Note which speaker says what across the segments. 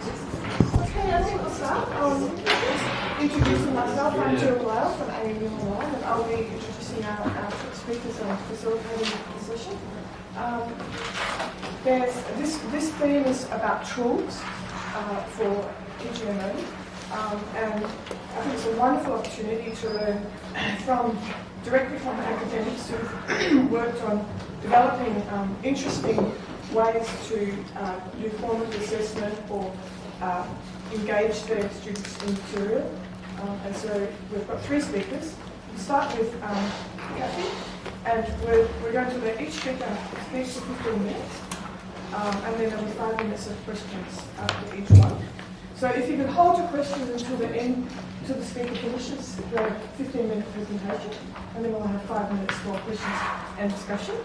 Speaker 1: Okay, I think we'll start. Um, introducing myself, I'm Jill Lyle from ANU Online, and I'll be introducing our, our speakers and facilitating the session. Um, this, this theme is about tools uh, for EGMO, um, and I think it's a wonderful opportunity to learn from directly from academics who've worked on developing um, interesting ways to uh, do formative assessment or uh, engage their students in material. Um, and so we've got three speakers. We'll start with um, Kathy, and we're, we're going to let each speaker speak for 15 minutes, um, and then there'll be five minutes of questions after each one. So if you can hold your questions until the end, until the speaker finishes the 15-minute presentation, and then we'll have five minutes for questions and discussion.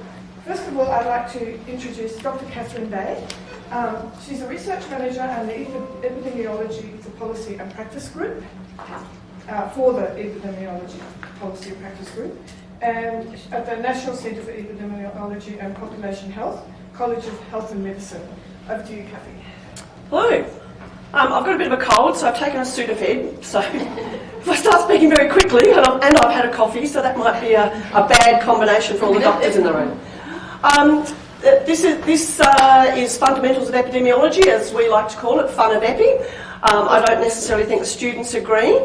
Speaker 1: First of all, I'd like to introduce Dr. Catherine Day. Um, she's a research manager and the Epidemiology for Policy and Practice Group, uh, for the Epidemiology Policy and Practice Group, and at the National Centre for Epidemiology and Population Health, College of Health and Medicine. Over to you, Cathy.
Speaker 2: Hello. Um, I've got a bit of a cold, so I've taken a Sudafed. So if I start speaking very quickly, and I've, and I've had a coffee, so that might be a, a bad combination for all the doctors in the room. Um, this is, this uh, is Fundamentals of Epidemiology, as we like to call it, Fun of Epi. Um, I don't necessarily think students agree.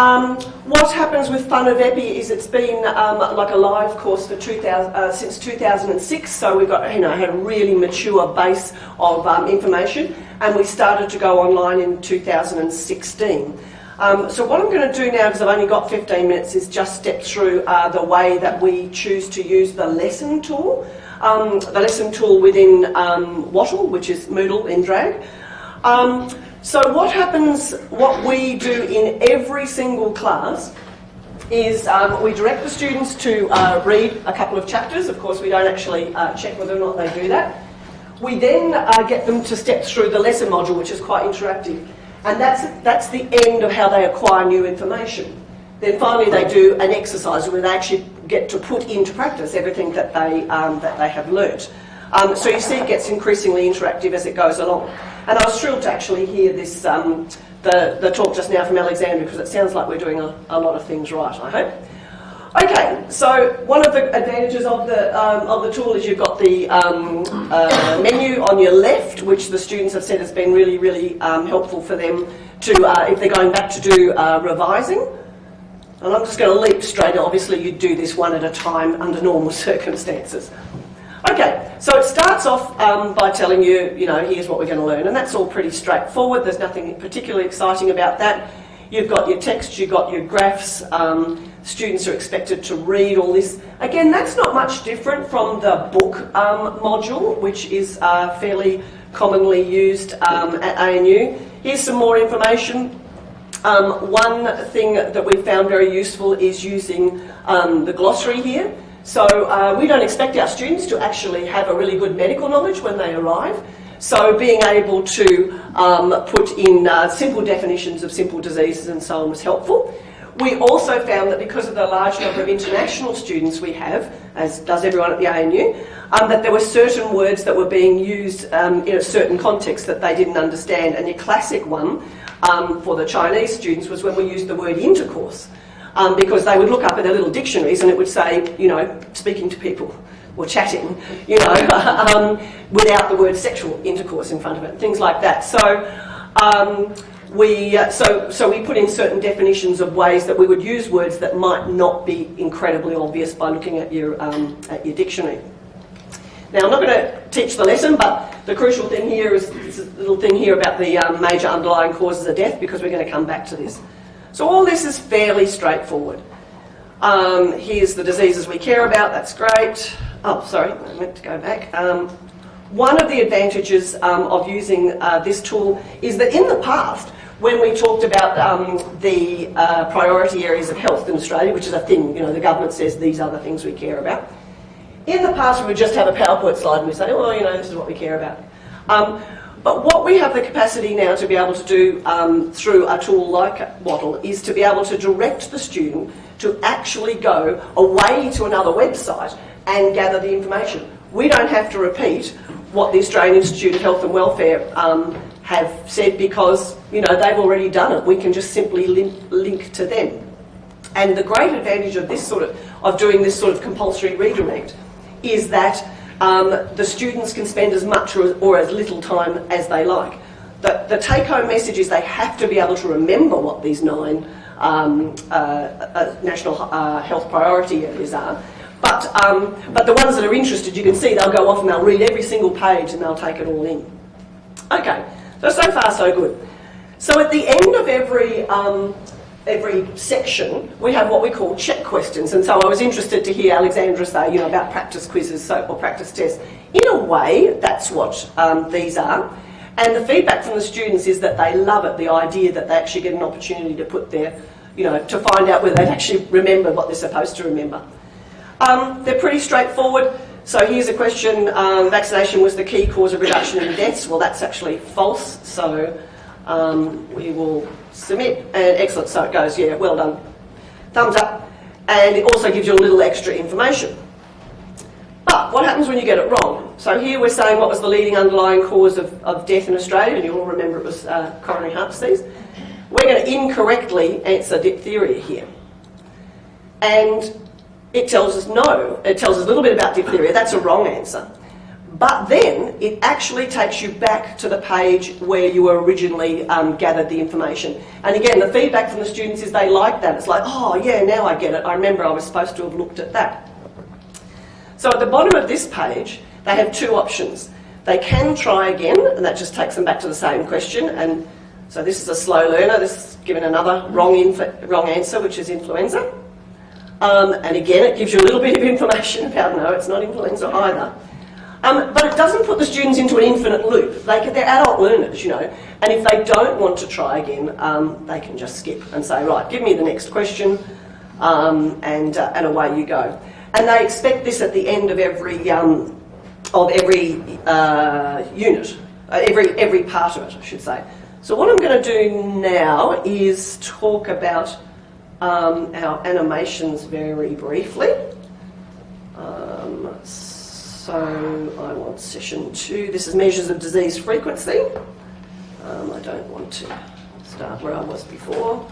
Speaker 2: Um, what happens with Fun of Epi is it's been um, like a live course for 2000, uh, since 2006, so we've got, you know, had a really mature base of um, information, and we started to go online in 2016. Um, so what I'm going to do now, because I've only got 15 minutes, is just step through uh, the way that we choose to use the lesson tool um, the lesson tool within um, Wattle, which is Moodle in drag. Um, so what happens, what we do in every single class is um, we direct the students to uh, read a couple of chapters. Of course, we don't actually uh, check whether or not they do that. We then uh, get them to step through the lesson module, which is quite interactive. And that's, that's the end of how they acquire new information. Then finally they do an exercise where they actually get to put into practice everything that they, um, that they have learnt. Um, so you see it gets increasingly interactive as it goes along. And I was thrilled to actually hear this, um, the, the talk just now from Alexandra because it sounds like we're doing a, a lot of things right, I hope. Okay, so one of the advantages of the, um, of the tool is you've got the um, uh, menu on your left, which the students have said has been really, really um, helpful for them to, uh, if they're going back to do uh, revising. And I'm just going to leap straight, obviously you do this one at a time under normal circumstances. Okay, so it starts off um, by telling you, you know, here's what we're going to learn, and that's all pretty straightforward. There's nothing particularly exciting about that. You've got your text, you've got your graphs, um, students are expected to read all this. Again, that's not much different from the book um, module, which is uh, fairly commonly used um, at ANU. Here's some more information. Um, one thing that we found very useful is using um, the glossary here. So uh, we don't expect our students to actually have a really good medical knowledge when they arrive. So being able to um, put in uh, simple definitions of simple diseases and so on was helpful. We also found that because of the large number of international students we have, as does everyone at the ANU, um, that there were certain words that were being used um, in a certain context that they didn't understand. And your classic one um, for the Chinese students was when we used the word intercourse. Um, because they would look up in their little dictionaries and it would say, you know, speaking to people or chatting, you know, um, without the word sexual intercourse in front of it, things like that. So, um, we, uh, so, so we put in certain definitions of ways that we would use words that might not be incredibly obvious by looking at your, um, at your dictionary. Now, I'm not going to teach the lesson, but the crucial thing here is this little thing here about the um, major underlying causes of death, because we're going to come back to this. So all this is fairly straightforward. Um, here's the diseases we care about, that's great. Oh, sorry, I meant to go back. Um, one of the advantages um, of using uh, this tool is that in the past, when we talked about um, the uh, priority areas of health in Australia, which is a thing, you know, the government says these are the things we care about. In the past, we would just have a PowerPoint slide and we say, well, you know, this is what we care about. Um, but what we have the capacity now to be able to do um, through a tool like Wattle is to be able to direct the student to actually go away to another website and gather the information. We don't have to repeat what the Australian Institute of Health and Welfare um, have said because you know they've already done it, we can just simply link, link to them. And the great advantage of this sort of of doing this sort of compulsory redirect is that um, the students can spend as much or, or as little time as they like. The, the take-home message is they have to be able to remember what these nine um, uh, uh, national uh, health priority areas are. But, um, but the ones that are interested, you can see they'll go off and they'll read every single page and they'll take it all in. Okay, so so far so good. So at the end of every um, every section, we have what we call check questions. And so I was interested to hear Alexandra say, you know, about practice quizzes so, or practice tests. In a way, that's what um, these are. And the feedback from the students is that they love it, the idea that they actually get an opportunity to put their, you know, to find out whether they've actually remembered what they're supposed to remember. Um, they're pretty straightforward. So here's a question, um, vaccination was the key cause of reduction in deaths. Well, that's actually false. So um, we will submit. And excellent, so it goes, yeah, well done. Thumbs up. And it also gives you a little extra information. But what happens when you get it wrong? So here we're saying what was the leading underlying cause of, of death in Australia, and you all remember it was uh, coronary heart disease. We're going to incorrectly answer diphtheria here. And it tells us no. It tells us a little bit about diphtheria. That's a wrong answer. But then it actually takes you back to the page where you originally um, gathered the information. And again, the feedback from the students is they like that. It's like, oh yeah, now I get it. I remember I was supposed to have looked at that. So at the bottom of this page, they have two options. They can try again, and that just takes them back to the same question. And so this is a slow learner. This is given another wrong, wrong answer, which is influenza. Um, and again, it gives you a little bit of information about no, it's not influenza either. Um, but it doesn't put the students into an infinite loop. They they're adult learners, you know, and if they don't want to try again, um, they can just skip and say, right, give me the next question, um, and, uh, and away you go. And they expect this at the end of every, um, of every uh, unit, uh, every, every part of it, I should say. So what I'm going to do now is talk about um, our animations very briefly. Um, so I want session two. This is measures of disease frequency. Um, I don't want to start where I was before.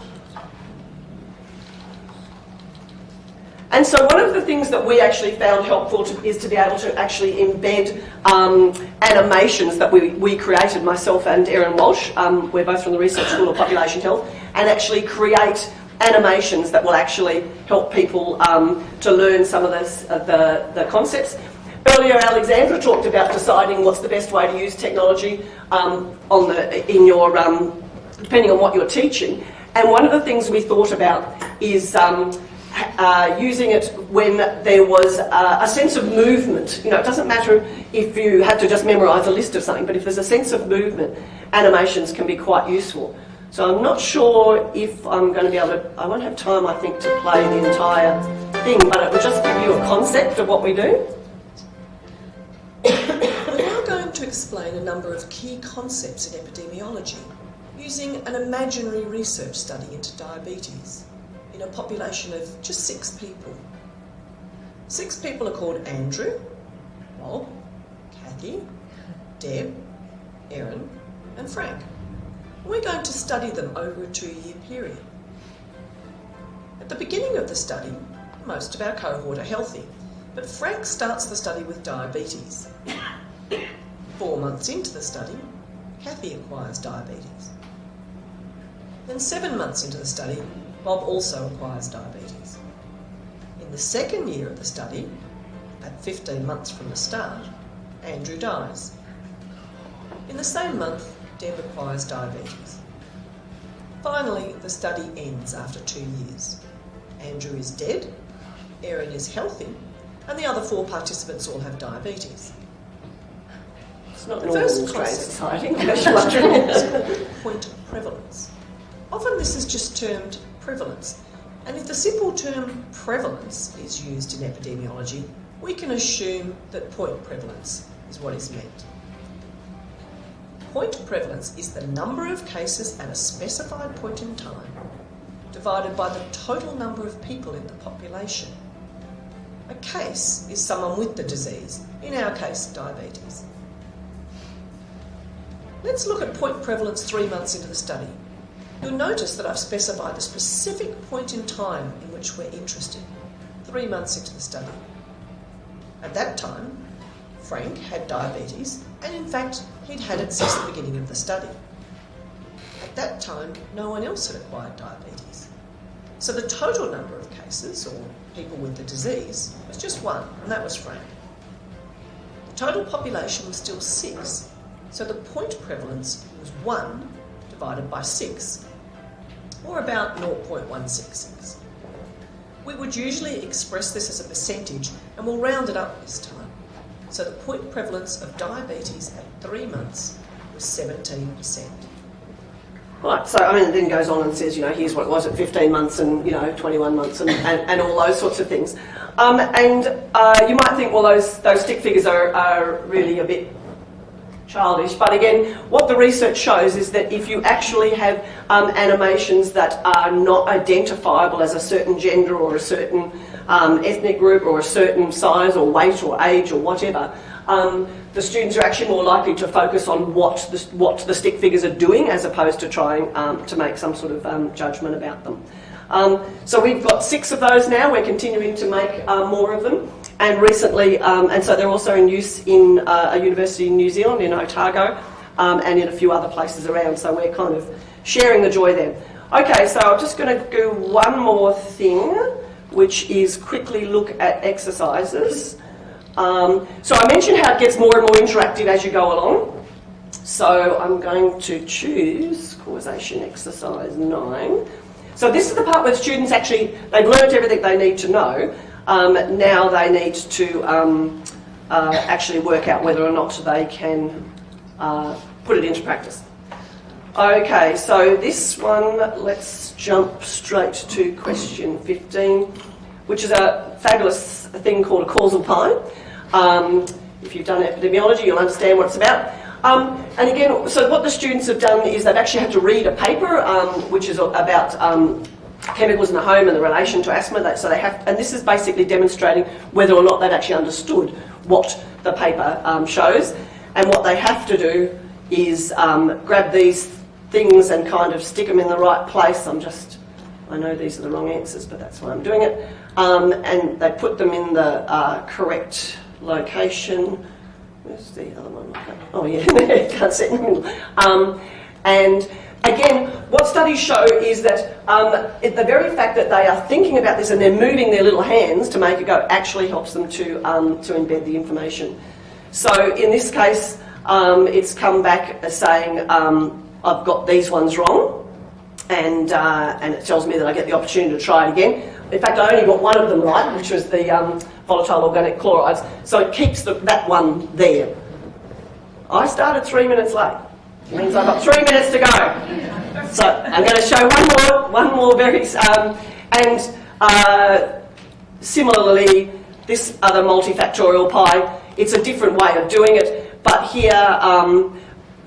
Speaker 2: And so one of the things that we actually found helpful to, is to be able to actually embed um, animations that we, we created, myself and Erin Walsh, um, we're both from the Research School of Population Health, and actually create animations that will actually help people um, to learn some of this, uh, the, the concepts. Earlier, Alexandra talked about deciding what's the best way to use technology um, on the, in your, um, depending on what you're teaching. And one of the things we thought about is um, uh, using it when there was uh, a sense of movement. You know, it doesn't matter if you have to just memorise a list of something, but if there's a sense of movement, animations can be quite useful. So I'm not sure if I'm going to be able to, I won't have time I think to play the entire thing, but it will just give you a concept of what we do.
Speaker 3: We're now going to explain a number of key concepts in epidemiology using an imaginary research study into diabetes in a population of just six people. Six people are called Andrew, Bob, Kathy, Deb, Erin and Frank. We're going to study them over a two-year period. At the beginning of the study, most of our cohort are healthy, but Frank starts the study with diabetes. Four months into the study, Kathy acquires diabetes. Then seven months into the study, Bob also acquires diabetes. In the second year of the study, at 15 months from the start, Andrew dies. In the same month, Deb acquires diabetes. Finally, the study ends after two years. Andrew is dead, Erin is healthy, and the other four participants all have diabetes.
Speaker 2: It's not
Speaker 3: The
Speaker 2: normal
Speaker 3: first
Speaker 2: society.
Speaker 3: is point of prevalence. Often this is just termed prevalence, and if the simple term prevalence is used in epidemiology, we can assume that point prevalence is what is meant. Point prevalence is the number of cases at a specified point in time divided by the total number of people in the population. A case is someone with the disease, in our case, diabetes. Let's look at point prevalence three months into the study. You'll notice that I've specified the specific point in time in which we're interested, three months into the study. At that time, Frank had diabetes, and in fact, he'd had it since the beginning of the study. At that time, no one else had acquired diabetes. So the total number cases, or people with the disease, was just one, and that was Frank. The total population was still six, so the point prevalence was 1 divided by 6, or about 0.166. We would usually express this as a percentage, and we'll round it up this time. So the point prevalence of diabetes at three months was 17%.
Speaker 2: Right, so I mean, it then goes on and says, you know, here's what it was at 15 months and, you know, 21 months and, and, and all those sorts of things. Um, and uh, you might think, well, those, those stick figures are, are really a bit childish. But again, what the research shows is that if you actually have um, animations that are not identifiable as a certain gender or a certain um, ethnic group or a certain size or weight or age or whatever, um, the students are actually more likely to focus on what the, what the stick figures are doing as opposed to trying um, to make some sort of um, judgment about them. Um, so we've got six of those now. We're continuing to make uh, more of them. And recently, um, and so they're also in use in uh, a university in New Zealand, in Otago, um, and in a few other places around. So we're kind of sharing the joy there. Okay, so I'm just going to do one more thing, which is quickly look at exercises. Um, so I mentioned how it gets more and more interactive as you go along. So I'm going to choose causation exercise 9. So this is the part where students actually, they've learned everything they need to know. Um, now they need to um, uh, actually work out whether or not they can uh, put it into practice. Okay, so this one, let's jump straight to question 15, which is a fabulous thing called a causal pie. Um, if you've done epidemiology, you'll understand what it's about. Um, and again, so what the students have done is they've actually had to read a paper, um, which is about um, chemicals in the home and the relation to asthma. So they have, and this is basically demonstrating whether or not they've actually understood what the paper um, shows. And what they have to do is um, grab these things and kind of stick them in the right place. I'm just, I know these are the wrong answers, but that's why I'm doing it. Um, and they put them in the uh, correct location. Where's the other one? Oh yeah, can't see in the middle. Um, and again, what studies show is that um, the very fact that they are thinking about this and they're moving their little hands to make it go actually helps them to, um, to embed the information. So in this case, um, it's come back saying, um, I've got these ones wrong, and, uh, and it tells me that I get the opportunity to try it again. In fact, I only got one of them right, which was the um, volatile organic chlorides, so it keeps the, that one there. I started three minutes late. Means I've got three minutes to go. So I'm going to show one more, one more very, um, and uh, similarly, this other multifactorial pie, it's a different way of doing it, but here, um,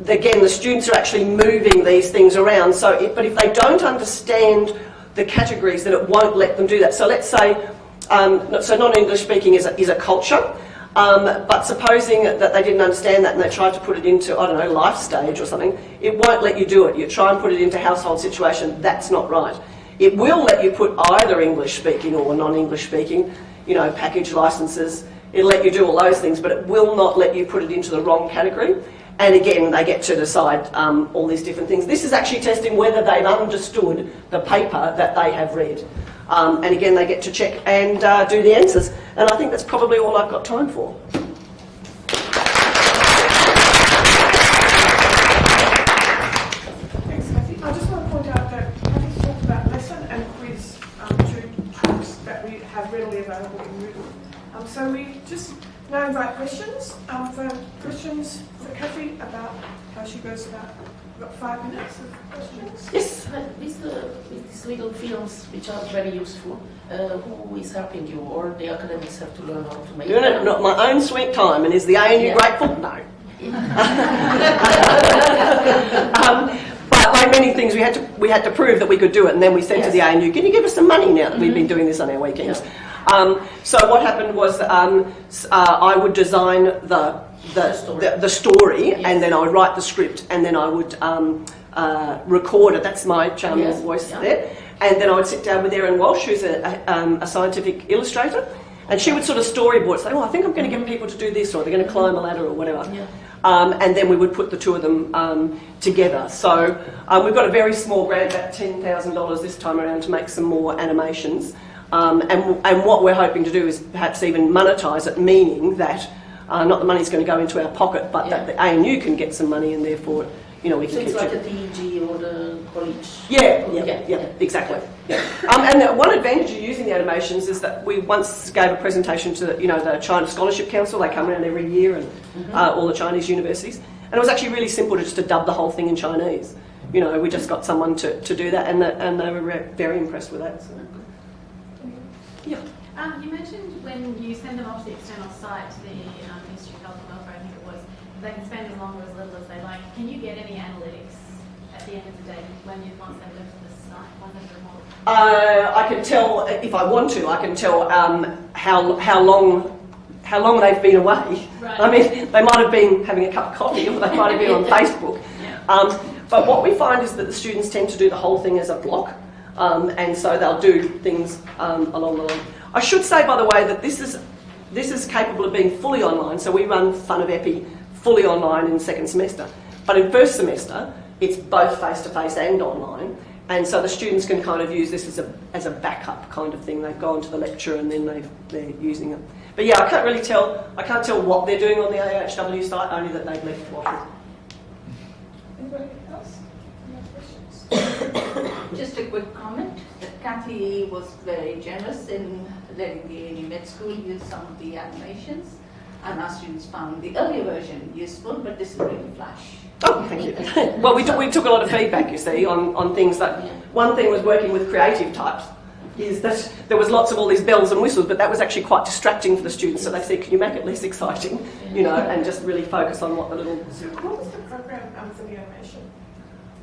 Speaker 2: again, the students are actually moving these things around. So, but if they don't understand the categories, then it won't let them do that. So let's say, um, so non-English speaking is a, is a culture, um, but supposing that they didn't understand that and they tried to put it into, I don't know, life stage or something, it won't let you do it. You try and put it into household situation, that's not right. It will let you put either English speaking or non-English speaking, you know, package licenses, it'll let you do all those things, but it will not let you put it into the wrong category. And again, they get to decide um, all these different things. This is actually testing whether they've understood the paper that they have read. Um, and again, they get to check and uh, do the answers. And I think that's probably all I've got time for.
Speaker 1: Thanks, Kathy. I just want to point out that Kathy's talked about lesson and quiz that we have readily available in Moodle. Um, so we just now invite questions. Um, for questions for Kathy about how she goes about. We've got five minutes of questions.
Speaker 2: Yes?
Speaker 4: But with, the, with these little films, which are very useful, uh, who is helping you, or the academics have to learn how to make
Speaker 2: Doing it not my own sweet time. And is the ANU
Speaker 4: Yeah.
Speaker 2: grateful? No. um, but like many things, we had to we had to prove that we could do it, and then we said to the ANU, "Can you give us some money now that we've been doing this on our weekends?" Um, so what happened was um, uh, I would design the the,
Speaker 4: story.
Speaker 2: the, the story,
Speaker 4: Yes.
Speaker 2: and then I would write the script, and then I would um, uh, record it. That's my charming
Speaker 4: Yes,
Speaker 2: voice
Speaker 4: yeah.
Speaker 2: there. And then I would sit down with Erin Walsh, who's a, a, um, a scientific illustrator, and she would sort of storyboard, say, "Oh, I think I'm going to get people to do this, or they're going to climb a ladder, or whatever."
Speaker 4: Yeah.
Speaker 2: Um, and then we would put the two of them um, together. So um, we've got a very small grant, about $10,000 this time around, to make some more animations. Um, and, and what we're hoping to do is perhaps even monetise it, meaning that uh, not the money's going to go into our pocket, but that the ANU can get some money and therefore, you know, we
Speaker 4: So
Speaker 2: can
Speaker 4: it's
Speaker 2: keep
Speaker 4: like a TEG or the college.
Speaker 2: yeah, yeah,
Speaker 4: Yeah,
Speaker 2: yeah,
Speaker 4: yeah.
Speaker 2: exactly. Yeah. Um, and the one advantage of using the animations is that we once gave a presentation to the, you know the China Scholarship Council. They come around every year and uh, all the Chinese universities, and it was actually really simple to just to dub the whole thing in Chinese. You know, we just got someone to, to do that, and the, and they were re- very impressed with that. So. Yeah.
Speaker 5: Um, you mentioned when you send them off to the external site to the um, Ministry of Health and Welfare, I think it was, they can spend as long or as little as they like. Can you get any analytics at the end of the day when you once they've left the site, once they've?
Speaker 2: Uh, I can tell if I want to. I can tell um, how how long how long they've been away.
Speaker 5: Right.
Speaker 2: I mean, they might have been having a cup of coffee, or they might have been on Facebook. Um, but what we find is that the students tend to do the whole thing as a block, um, and so they'll do things um, along the line. I should say, by the way, that this is this is capable of being fully online. So we run Fun of Epi fully online in second semester, but in first semester it's both face to face and online. And so the students can kind of use this as a, as a backup kind of thing. They've gone to the lecture and then they've, they're using it. But yeah, I can't really tell. I can't tell what they're doing on the AHW site. Only that they've left Wattle.
Speaker 1: Anybody else? Any questions?
Speaker 6: Just a quick comment that Kathy was very generous in letting the ANU Med School use some of the animations, and our students found the earlier version useful, but this is really flash.
Speaker 2: Oh, thank you. well, we took, we took a lot of feedback, you see, on, on things that. One thing was working with creative types. Is that there was lots of all these bells and whistles, but that was actually quite distracting for the students. So they said, "Can you make it less exciting, you know, and just really focus on what the little
Speaker 1: What was the program um, for the animation?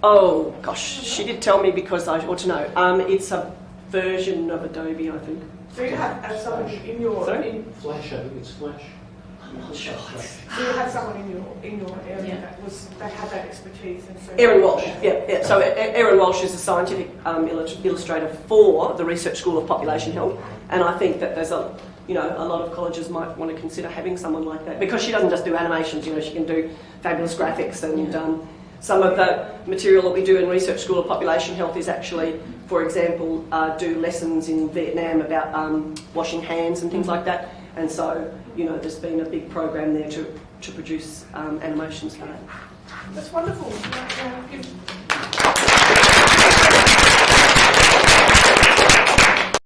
Speaker 2: Oh gosh, she did tell me because I ought to know. Um, it's a version of Adobe, I think.
Speaker 1: So you have uh, someone in your
Speaker 2: Sorry?
Speaker 1: in,
Speaker 7: Flash, I think it's Flash.
Speaker 2: I'm not sure.
Speaker 1: so you have someone in your in your area
Speaker 4: Yeah.
Speaker 1: that was that had that expertise and so
Speaker 2: Erin Walsh, yeah, yeah. So Erin Walsh is a scientific um, illustrator for the Research School of Population Health, and I think that there's a, you know, a lot of colleges might want to consider having someone like that because she doesn't just do animations. You know, she can do fabulous graphics, and um, some of the material that we do in Research School of Population Health is actually, for example, uh, do lessons in Vietnam about um, washing hands and things like that. And so, you know, there's been a big program there to to produce um, animations for that.
Speaker 1: That's wonderful.